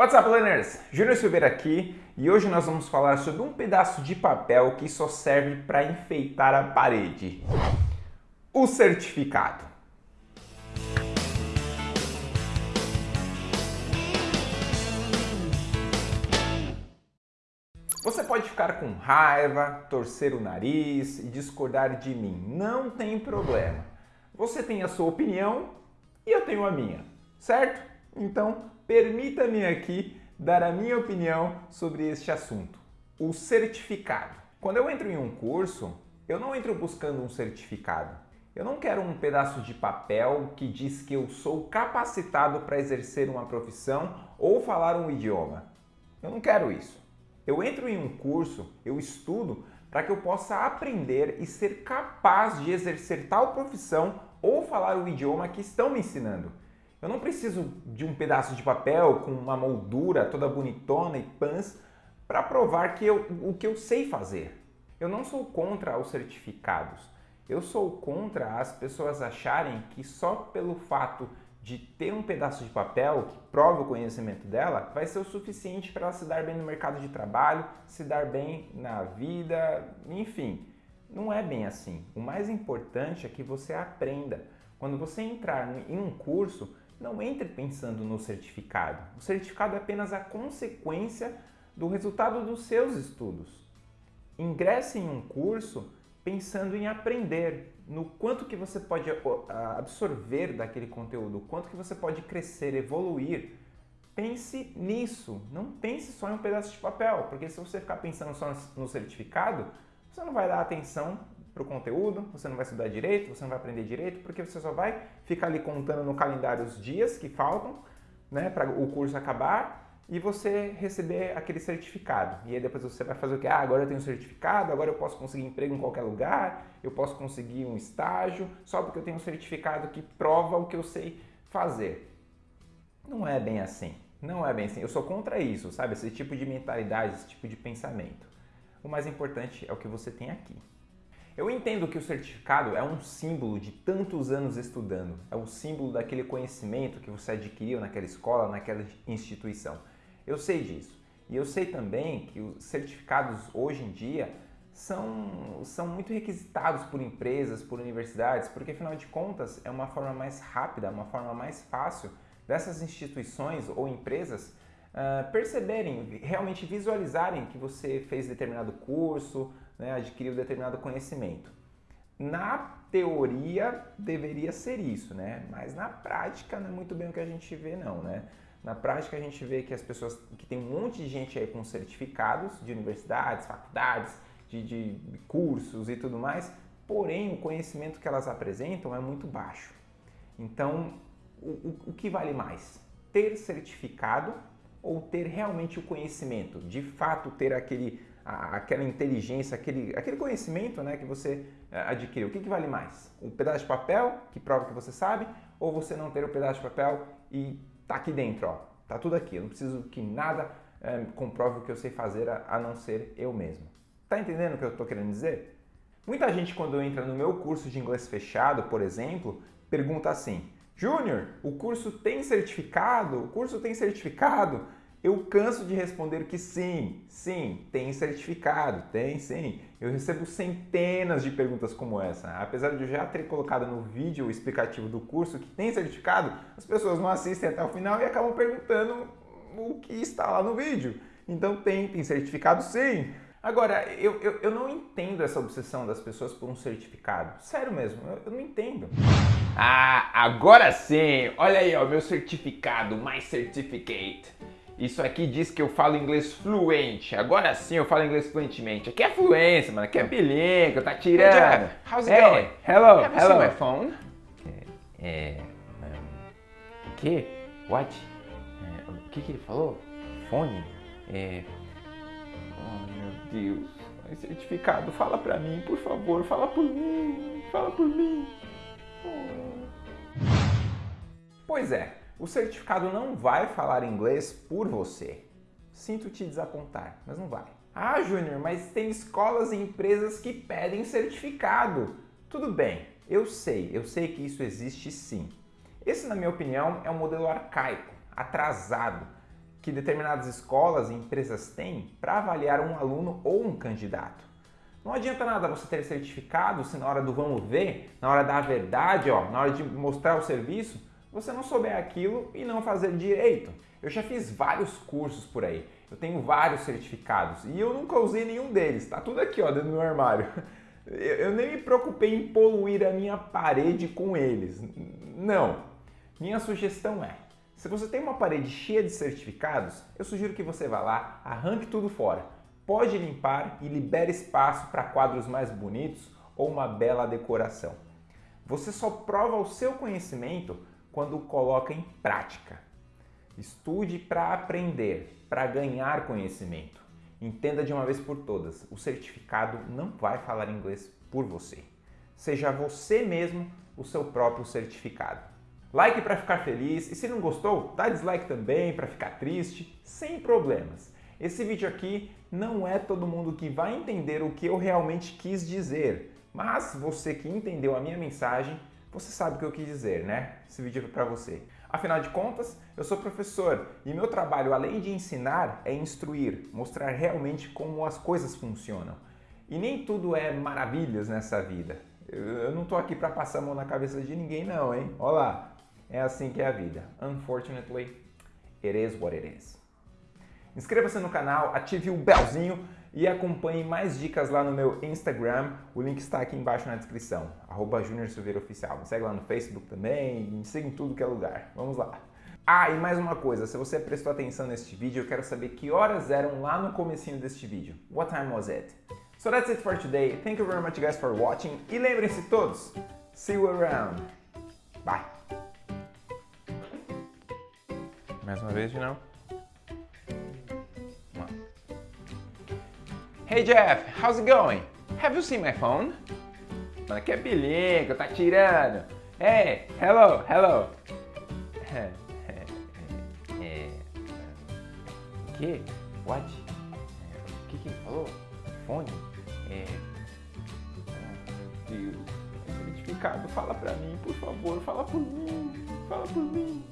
What's up, learners? Júnior Silveira aqui e hoje nós vamos falar sobre um pedaço de papel que só serve para enfeitar a parede. O certificado. Você pode ficar com raiva, torcer o nariz e discordar de mim. Não tem problema. Você tem a sua opinião e eu tenho a minha, certo? Então, permita-me aqui dar a minha opinião sobre este assunto, o certificado. Quando eu entro em um curso, eu não entro buscando um certificado. Eu não quero um pedaço de papel que diz que eu sou capacitado para exercer uma profissão ou falar um idioma. Eu não quero isso. Eu entro em um curso, eu estudo para que eu possa aprender e ser capaz de exercer tal profissão ou falar o idioma que estão me ensinando. Eu não preciso de um pedaço de papel com uma moldura toda bonitona e pans para provar que eu, o que eu sei fazer. Eu não sou contra os certificados. Eu sou contra as pessoas acharem que só pelo fato de ter um pedaço de papel que prova o conhecimento dela, vai ser o suficiente para ela se dar bem no mercado de trabalho, se dar bem na vida, enfim. Não é bem assim. O mais importante é que você aprenda. Quando você entrar em um curso, não entre pensando no certificado. O certificado é apenas a consequência do resultado dos seus estudos. Ingresse em um curso pensando em aprender, no quanto que você pode absorver daquele conteúdo, quanto que você pode crescer, evoluir. Pense nisso, não pense só em um pedaço de papel, porque se você ficar pensando só no certificado, você não vai dar atenção para o conteúdo, você não vai estudar direito, você não vai aprender direito, porque você só vai ficar ali contando no calendário os dias que faltam né, para o curso acabar e você receber aquele certificado. E aí depois você vai fazer o que? Ah, agora eu tenho certificado, agora eu posso conseguir emprego em qualquer lugar, eu posso conseguir um estágio, só porque eu tenho um certificado que prova o que eu sei fazer. Não é bem assim. Não é bem assim. Eu sou contra isso, sabe? Esse tipo de mentalidade, esse tipo de pensamento. O mais importante é o que você tem aqui. Eu entendo que o certificado é um símbolo de tantos anos estudando, é o símbolo daquele conhecimento que você adquiriu naquela escola, naquela instituição. Eu sei disso. E eu sei também que os certificados hoje em dia são, são muito requisitados por empresas, por universidades, porque afinal de contas é uma forma mais rápida, uma forma mais fácil dessas instituições ou empresas uh, perceberem, realmente visualizarem que você fez determinado curso, né, adquiriu determinado conhecimento. Na teoria deveria ser isso, né? mas na prática não é muito bem o que a gente vê não. Né? Na prática a gente vê que as pessoas, que tem um monte de gente aí com certificados de universidades, faculdades, de, de cursos e tudo mais, porém o conhecimento que elas apresentam é muito baixo. Então, o, o, o que vale mais? Ter certificado ou ter realmente o conhecimento? De fato ter aquele, aquela inteligência, aquele, aquele conhecimento né, que você eh, adquiriu. O que, que vale mais? Um pedaço de papel que prova que você sabe ou você não ter o pedaço de papel e Tá aqui dentro, ó. Tá tudo aqui. Eu não preciso que nada é, comprove o que eu sei fazer a, a não ser eu mesmo. Tá entendendo o que eu estou querendo dizer? Muita gente quando entra no meu curso de inglês fechado, por exemplo, pergunta assim, Júnior, o curso tem certificado? O curso tem certificado? Eu canso de responder que sim, sim, tem certificado, tem sim. Eu recebo centenas de perguntas como essa. Apesar de eu já ter colocado no vídeo explicativo do curso que tem certificado, as pessoas não assistem até o final e acabam perguntando o que está lá no vídeo. Então tem, tem certificado sim. Agora, eu, eu, eu não entendo essa obsessão das pessoas por um certificado. Sério mesmo, eu, eu não entendo. Ah, agora sim! Olha aí, ó, meu certificado, My Certificate. Isso aqui diz que eu falo inglês fluente. Agora sim eu falo inglês fluentemente. Aqui é fluência, mano. Aqui é bilingue, tá tirando. Hey, how's it hey, going? Hello, Have hello. You my phone? É, é um, o que? What? É, o que que ele falou? Fone? É, oh meu Deus. Certificado, fala pra mim, por favor. Fala por mim. Fala por mim. Oh. Pois é, o certificado não vai falar inglês por você. Sinto te desapontar, mas não vai. Ah, Júnior, mas tem escolas e empresas que pedem certificado. Tudo bem, eu sei, eu sei que isso existe sim. Esse, na minha opinião, é um modelo arcaico, atrasado, que determinadas escolas e empresas têm para avaliar um aluno ou um candidato. Não adianta nada você ter certificado se na hora do vamos ver, na hora da verdade, ó, na hora de mostrar o serviço, você não souber aquilo e não fazer direito. Eu já fiz vários cursos por aí, eu tenho vários certificados e eu nunca usei nenhum deles, tá tudo aqui ó, dentro do meu armário. Eu nem me preocupei em poluir a minha parede com eles. Não. Minha sugestão é, se você tem uma parede cheia de certificados, eu sugiro que você vá lá, arranque tudo fora. Pode limpar e libere espaço para quadros mais bonitos ou uma bela decoração. Você só prova o seu conhecimento quando o coloca em prática. Estude para aprender, para ganhar conhecimento. Entenda de uma vez por todas, o certificado não vai falar inglês por você. Seja você mesmo o seu próprio certificado. Like para ficar feliz e se não gostou, dá dislike também para ficar triste, sem problemas. Esse vídeo aqui não é todo mundo que vai entender o que eu realmente quis dizer, mas você que entendeu a minha mensagem, você sabe o que eu quis dizer, né? Esse vídeo é para você. Afinal de contas, eu sou professor e meu trabalho, além de ensinar, é instruir, mostrar realmente como as coisas funcionam. E nem tudo é maravilhas nessa vida. Eu não estou aqui para passar a mão na cabeça de ninguém não, hein? Olha lá, é assim que é a vida. Unfortunately, it is what it is. Inscreva-se no canal, ative o belzinho e acompanhe mais dicas lá no meu Instagram. O link está aqui embaixo na descrição, arroba Junior Silveira Oficial. Me segue lá no Facebook também, me siga em tudo que é lugar. Vamos lá. Ah, e mais uma coisa, se você prestou atenção neste vídeo, eu quero saber que horas eram lá no comecinho deste vídeo. What time was it? So that's it for today. Thank you very much guys for watching. E lembrem-se todos, see you around. Bye. Mais uma vez novo. Hey Jeff, how's it going? Have you seen my phone? Mano, que é bilingue, tá tirando. Hey, hello, hello. É, é, é, que? What? O que, que ele falou? Fone? É. Oh, meu Deus. Certificado, fala pra mim, por favor, fala por mim, fala por mim.